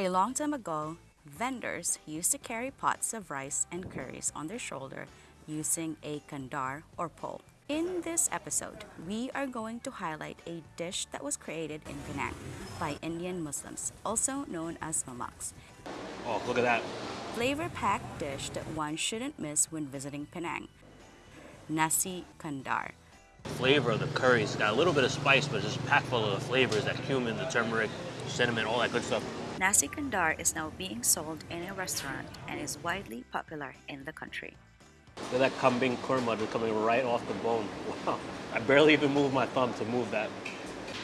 A long time ago, vendors used to carry pots of rice and curries on their shoulder using a kandar or pole. In this episode, we are going to highlight a dish that was created in Penang by Indian Muslims, also known as mamaks. Oh, look at that. Flavor-packed dish that one shouldn't miss when visiting Penang. Nasi Kandar. Flavor of the curry's got a little bit of spice, but it's just packed full of the flavors, that cumin, the turmeric, cinnamon, all that good stuff. Nasi Kandar is now being sold in a restaurant and is widely popular in the country. Look at that kambing kurma just coming right off the bone. Wow. I barely even moved my thumb to move that.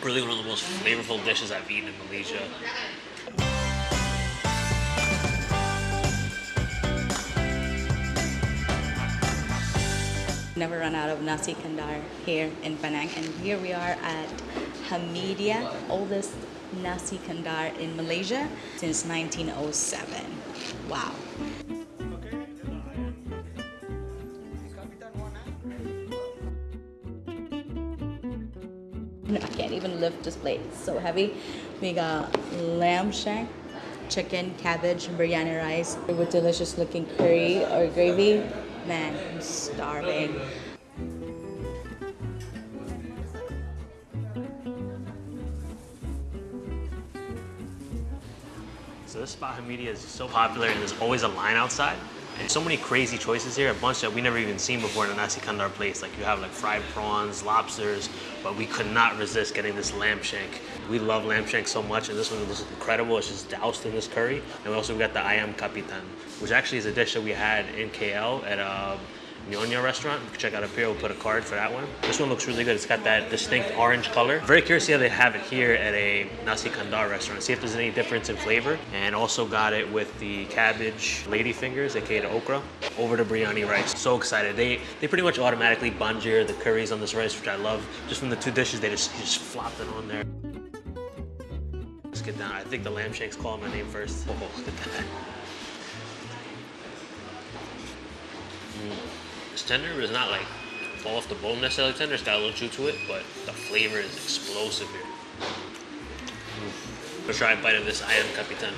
Really one of the most flavorful dishes I've eaten in Malaysia. Never run out of nasi kandar here in Penang and here we are at Hameediyah, oldest nasi kandar in Malaysia since 1907. Wow. I can't even lift this plate, it's so heavy. We got lamb shank, chicken, cabbage, biryani rice with delicious looking curry or gravy. Man, I'm starving. So this spot Hameediyah is so popular and there's always a line outside. And so many crazy choices here, a bunch that we never even seen before in a nasi kandar place. Like you have like fried prawns, lobsters, but we could not resist getting this lamb shank. We love lamb shank so much and this one was incredible. It's just doused in this curry. And also, we also got the ayam kapitan, which actually is a dish that we had in KL at a Nyonya restaurant. You can check out up here, we'll put a card for that one. This one looks really good. It's got that distinct orange color. Very curious to see how they have it here at a Nasi Kandar restaurant. See if there's any difference in flavor. And also got it with the cabbage lady fingers, aka the okra, over the biryani rice. So excited. They they pretty much automatically banjir the curries on this rice, which I love. Just from the two dishes, they just, just flopped it on there. Let's get down. I think the lamb shank's calling my name first. Oh, look at that. It's tender, but it's not like fall off the bone necessarily tender. It's got a little chew to it, but the flavor is explosive here. Mm. Let's try a bite of this ayam kapitan.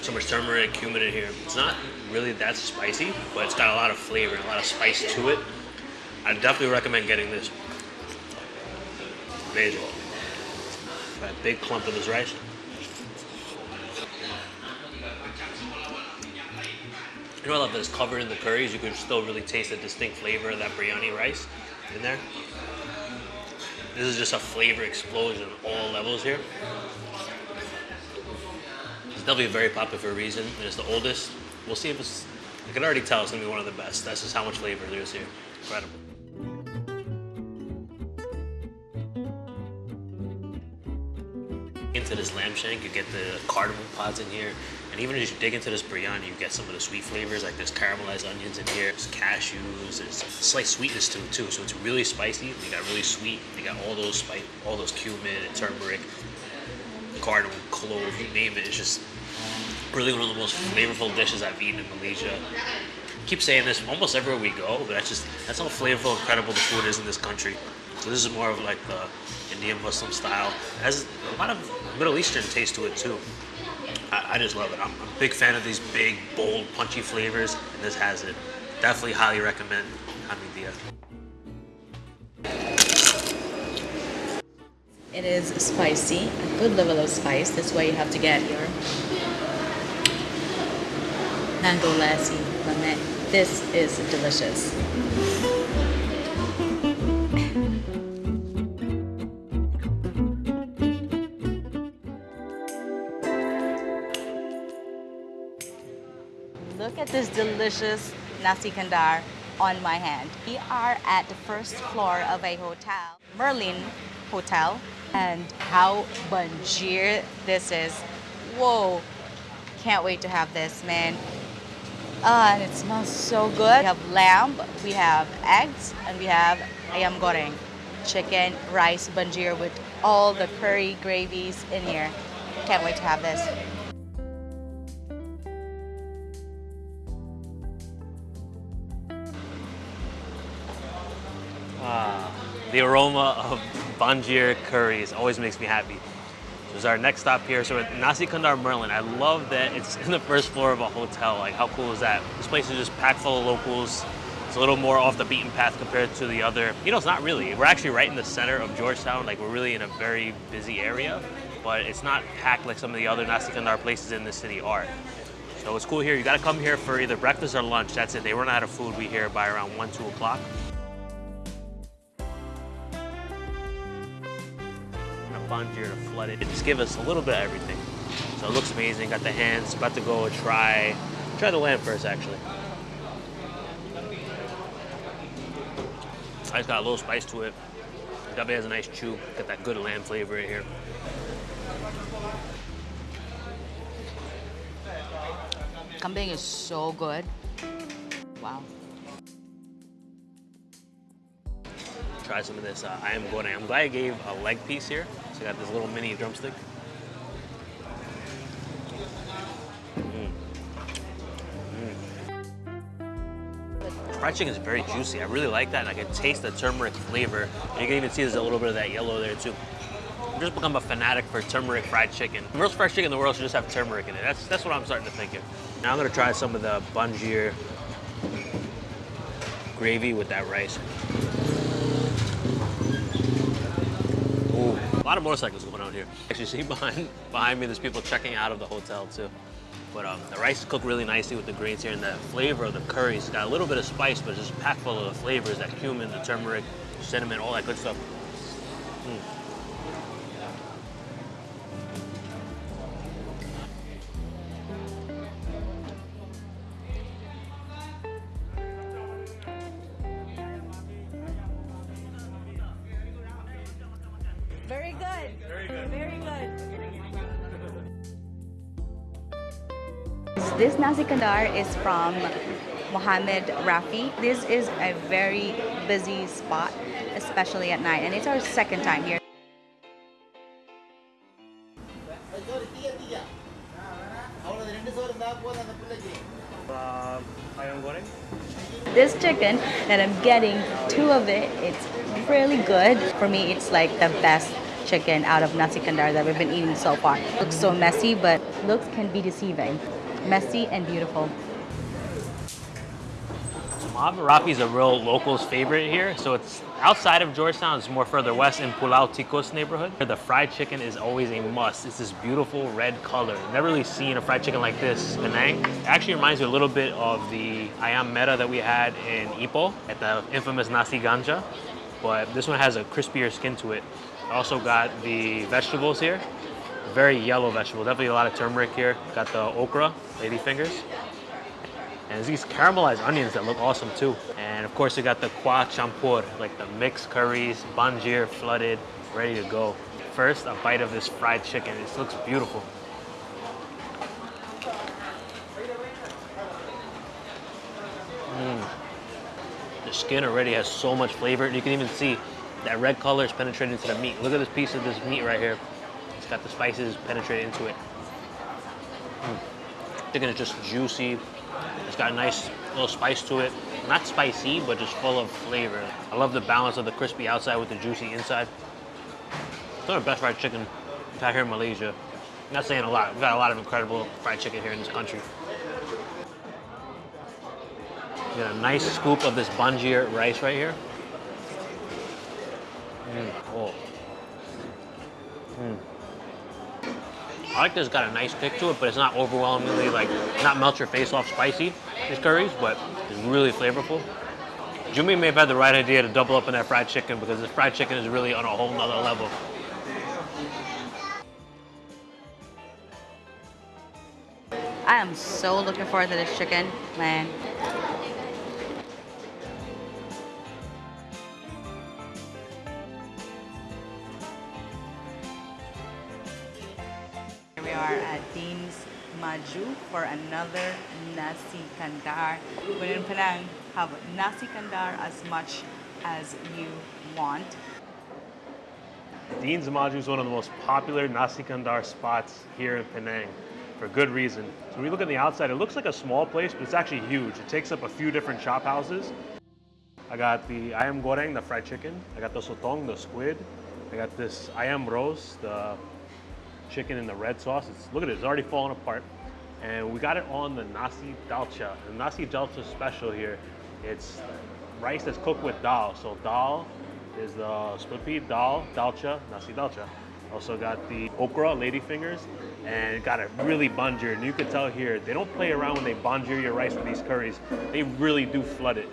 So much turmeric, cumin in here. It's not really that spicy, but it's got a lot of flavor and a lot of spice to it. I definitely recommend getting this. Amazing. A big clump of this rice. You know I love that it's covered in the curries. You can still really taste the distinct flavor of that biryani rice in there. This is just a flavor explosion on all levels here. It's definitely very popular for a reason, and it's the oldest. We'll see if it's, I can already tell it's gonna be one of the best. That's just how much flavor there is here. Incredible. This lamb shank, you get the cardamom pods in here, and even as you dig into this biryani, you get some of the sweet flavors, like there's caramelized onions in here, there's cashews, there's slight sweetness to it too, so it's really spicy. You got really sweet, you got all those spice, all those cumin and turmeric, cardamom, clove, you name it. It's just really one of the most flavorful dishes I've eaten in Malaysia. I keep saying this almost everywhere we go, but that's just that's how flavorful, incredible the food is in this country. So this is more of like the Indian Muslim style. It has a lot of Middle Eastern taste to it too. I, I just love it. I'm, a big fan of these big, bold, punchy flavors, and this has it. Definitely highly recommend Hameediyah. It is spicy, a good level of spice. That's why you have to get your mango lassi lemon. This is delicious. Look at this delicious nasi kandar on my hand. We are at the first floor of a hotel, Merlin Hotel, and how banjir this is. Whoa, can't wait to have this, man. Uh, and it smells so good. We have lamb, we have eggs, and we have ayam goreng, chicken, rice, banjir with all the curry gravies in here. Can't wait to have this. The aroma of banjir curries always makes me happy. This is our next stop here. So at Nasi Kandar Merlin. I love that it's in the first floor of a hotel. Like how cool is that? This place is just packed full of locals. It's a little more off the beaten path compared to the other. You know, it's not really. We're actually right in the center of Georgetown. Like we're really in a very busy area, but it's not packed like some of the other Nasi Kandar places in the city are. So it's cool here. You gotta come here for either breakfast or lunch. That's it. They run out of food. We here by around one, two o'clock. A bunch here to flood it. Just give us a little bit of everything. So it looks amazing. Got the hands. About to go try try the lamb first, actually. It's got a little spice to it. Definitely has a nice chew. Got that good lamb flavor in here. Kambing is so good. Wow. Try some of this uh, ayam goreng. I'm glad I gave a leg piece here. So I got this little mini drumstick. Mm. Mm. Fried chicken is very juicy. I really like that, and I can taste the turmeric flavor. And you can even see there's a little bit of that yellow there too. I've just become a fanatic for turmeric fried chicken. The most fried chicken in the world should just have turmeric in it. That's that's what I'm starting to think of. Now I'm gonna try some of the banjir gravy with that rice. Ooh, a lot of motorcycles going on here. Actually, see behind behind me, there's people checking out of the hotel too. But um, the rice cooked really nicely with the grains here, and the flavor of the curry. It's got a little bit of spice, but it's just packed full of the flavors, that cumin, the turmeric, cinnamon, all that good stuff. Mm. This Nasi Kandar is from Mohammed Rafi. This is a very busy spot, especially at night, and it's our second time here. This chicken that I'm getting, two of it, it's really good. For me, it's like the best chicken out of Nasi Kandar that we've been eating so far. Looks so messy, but looks can be deceiving. Messy and beautiful. Rafi is a real locals favorite here. So it's outside of Georgetown, it's more further west in Pulau Tikus neighborhood. The fried chicken is always a must. It's this beautiful red color. Never really seen a fried chicken like this Penang. It actually reminds me a little bit of the ayam merah that we had in Ipoh at the infamous nasi ganja. But this one has a crispier skin to it. Also got the vegetables here. Very yellow vegetable. Definitely a lot of turmeric here. Got the okra, lady fingers. And these caramelized onions that look awesome too. And of course, we got the kuah campur, like the mixed curries, banjir flooded, ready to go. First, a bite of this fried chicken. This looks beautiful. Mm. The skin already has so much flavor. And you can even see that red color is penetrating into the meat. Look at this piece of this meat right here. It's got the spices penetrated into it. Mm. Chicken is just juicy, it's got a nice little spice to it. Not spicy, but just full of flavor. I love the balance of the crispy outside with the juicy inside. It's one of the best fried chicken I've had here in Malaysia. I'm not saying a lot. We've got a lot of incredible fried chicken here in this country. Got a nice scoop of this banjir rice right here. Mm. Oh. Mm. This got a nice kick to it, but it's not overwhelmingly like not melt your face off spicy. These curries, but it's really flavorful. Jumi may have had the right idea to double up on that fried chicken because this fried chicken is really on a whole nother level. I am so looking forward to this chicken, man. We are at Dean's Maju for another Nasi Kandar. When in Penang, have Nasi Kandar as much as you want. Dean's Maju is one of the most popular Nasi Kandar spots here in Penang for good reason. So when we look at the outside, it looks like a small place, but it's actually huge. It takes up a few different shop houses. I got the ayam goreng, the fried chicken. I got the sotong, the squid. I got this ayam rose, the chicken in the red sauce. It's, look at it, it's already falling apart. And we got it on the nasi dalcha. The nasi dalcha special here, it's rice that's cooked with dal. So dal is the split pea, dal, dalcha, nasi dalcha. Also got the okra, ladyfingers, and got it really banjir. And you can tell here, they don't play around when they banjir your rice with these curries. They really do flood it.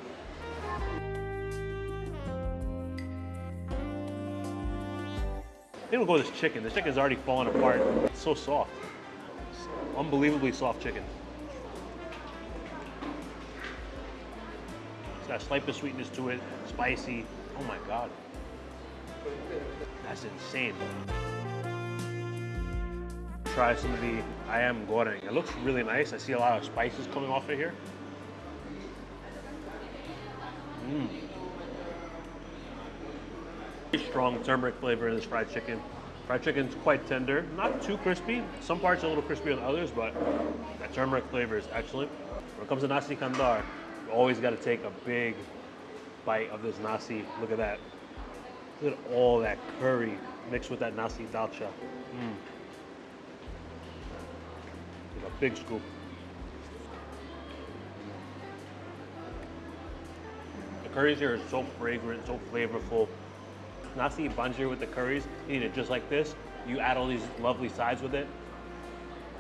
Don't go with this chicken. The chicken's already falling apart. It's so soft. It's unbelievably soft chicken. It's got a slight bit of sweetness to it, spicy. Oh my God. That's insane. Try some of the ayam goreng. It looks really nice. I see a lot of spices coming off of here. Mmm. Strong turmeric flavor in this fried chicken. Fried chicken's quite tender, not too crispy. Some parts are a little crispier than others, but that turmeric flavor is excellent. When it comes to nasi kandar, you always got to take a big bite of this nasi. Look at that. Look at all that curry mixed with that nasi dalcha. Mm. A big scoop. The curries here are so fragrant, so flavorful. Nasi banjir with the curries, you eat it just like this. You add all these lovely sides with it.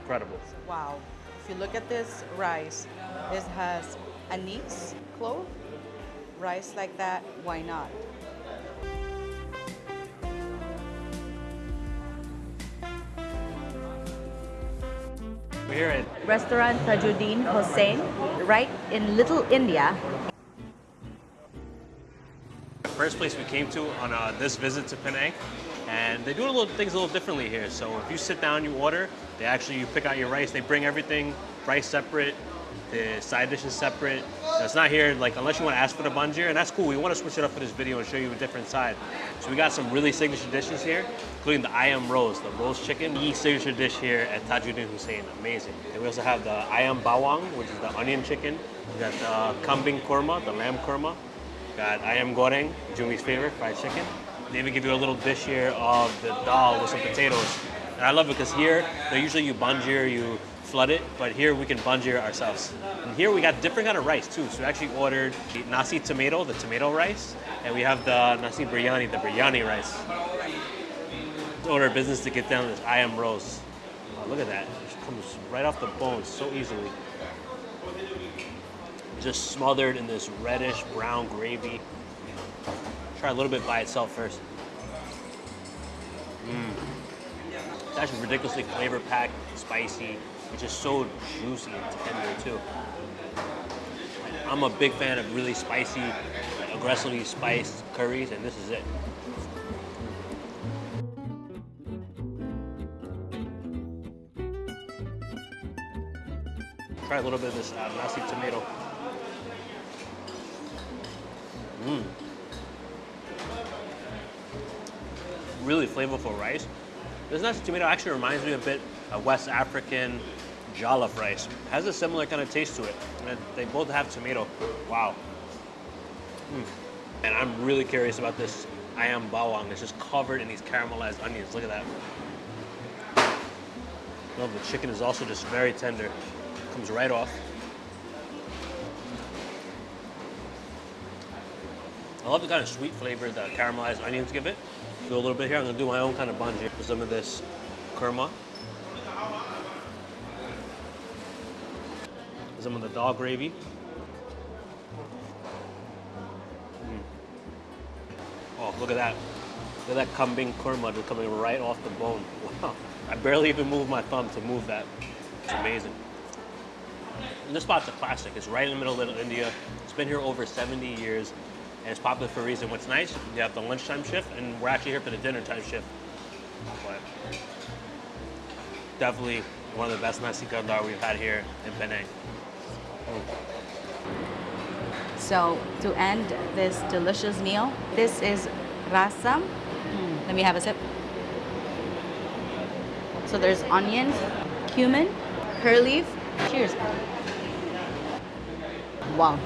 Incredible. Wow. If you look at this rice, this has anise clove. Rice like that, why not? We're here at Restaurant Tajuddin Hussain, right in Little India. First place we came to on uh, this visit to Penang, and they do a little things a little differently here. So if you sit down, you order, they actually you pick out your rice. They bring everything rice separate, the side dishes separate. Now, it's not here like unless you want to ask for the banjir, and that's cool. We want to switch it up for this video and show you a different side. So we got some really signature dishes here, including the ayam rose, the roast chicken, the signature dish here at Tajuddin Hussain. Amazing. And we also have the ayam bawang, which is the onion chicken. We got the kambing korma, the lamb korma. Got ayam goreng, Jumi's favorite, fried chicken. They even give you a little dish here of the dal with some potatoes. And I love it because here, they usually you banjir, you flood it, but here we can banjir ourselves. And here we got different kind of rice too. So we actually ordered the nasi tomato, the tomato rice, and we have the nasi biryani, the biryani rice. Let's order business to get down this ayam rose. Oh, look at that, it comes right off the bone so easily just smothered in this reddish brown gravy. Try a little bit by itself first. Mmm. It's actually ridiculously flavor packed, spicy. It's just so juicy and tender too. I'm a big fan of really spicy, aggressively spiced curries, and this is it. Try a little bit of this uh, nasi tomato. Mmm. Really flavorful rice. This nasi tomato actually reminds me a bit of West African jollof rice. It has a similar kind of taste to it. And they both have tomato. Wow. Mm. And I'm really curious about this ayam bawang. It's just covered in these caramelized onions. Look at that. Well, the chicken is also just very tender. Comes right off. I love the kind of sweet flavor that caramelized onions give it. Do a little bit here. I'm gonna do my own kind of banjir with some of this kurma. Some of the dal gravy. Mm. Oh, look at that. Look at that kambing kurma just coming right off the bone. Wow. I barely even moved my thumb to move that. It's amazing. And this spot's a classic. It's right in the middle of Little India. It's been here over 70 years and it's popular for a reason. What's nice, you have the lunchtime shift, and we're actually here for the dinner time shift. But definitely one of the best nasi kandar we've had here in Penang. So to end this delicious meal, this is rasam. Mm, let me have a sip. So there's onions, cumin, curry leaf. Cheers. Wow.